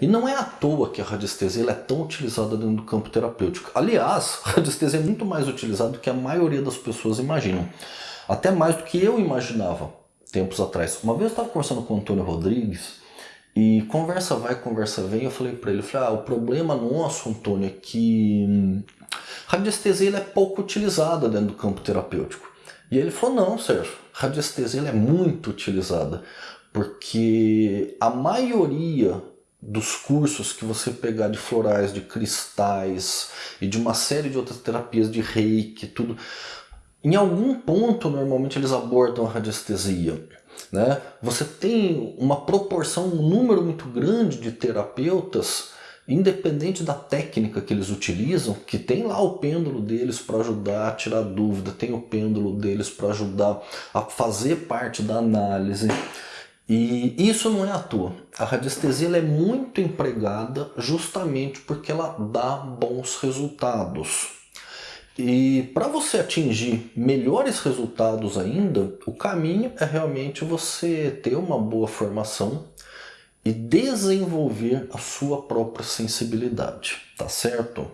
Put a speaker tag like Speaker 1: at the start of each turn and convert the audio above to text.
Speaker 1: E não é à toa que a radiestesia é tão utilizada dentro do campo terapêutico. Aliás, a radiestesia é muito mais utilizada do que a maioria das pessoas imaginam. Até mais do que eu imaginava tempos atrás. Uma vez eu estava conversando com o Antônio Rodrigues e conversa vai, conversa vem, eu falei para ele, falei, ah, o problema nosso, Antônio, é que hum, a radiestesia é pouco utilizada dentro do campo terapêutico. E ele falou, não, Sérgio, radiestesia é muito utilizada, porque a maioria dos cursos que você pegar de florais, de cristais e de uma série de outras terapias de reiki, tudo, em algum ponto normalmente eles abordam a radiestesia. Né? Você tem uma proporção, um número muito grande de terapeutas, independente da técnica que eles utilizam, que tem lá o pêndulo deles para ajudar a tirar dúvida, tem o pêndulo deles para ajudar a fazer parte da análise. E isso não é à toa. A radiestesia é muito empregada justamente porque ela dá bons resultados. E para você atingir melhores resultados ainda, o caminho é realmente você ter uma boa formação e desenvolver a sua própria sensibilidade, tá certo?